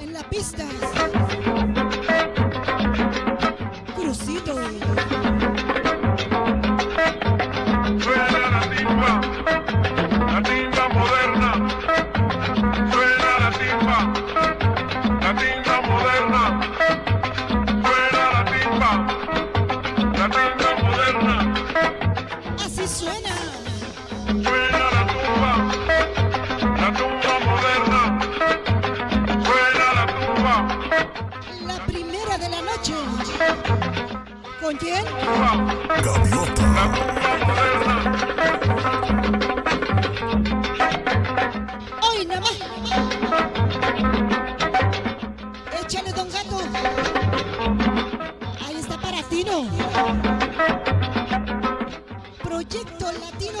en la pista. Crucito. Noche. ¿Con quién? Gaviota. Hoy nada más. Échale, don gato. Ahí está para Tino. Proyecto Latino.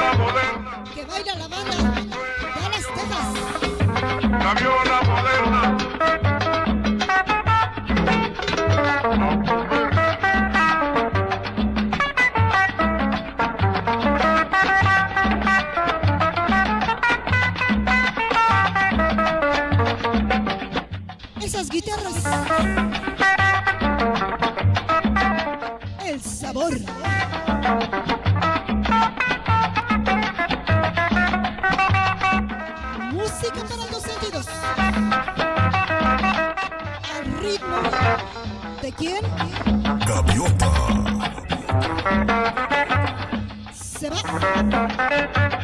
Viola, moderna. Que baila la banda de las Texas. La viola moderna. Esas guitarras. El sabor. ¿De quién? Gaviota. Se va.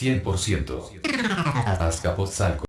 100%. Azcapotzalco.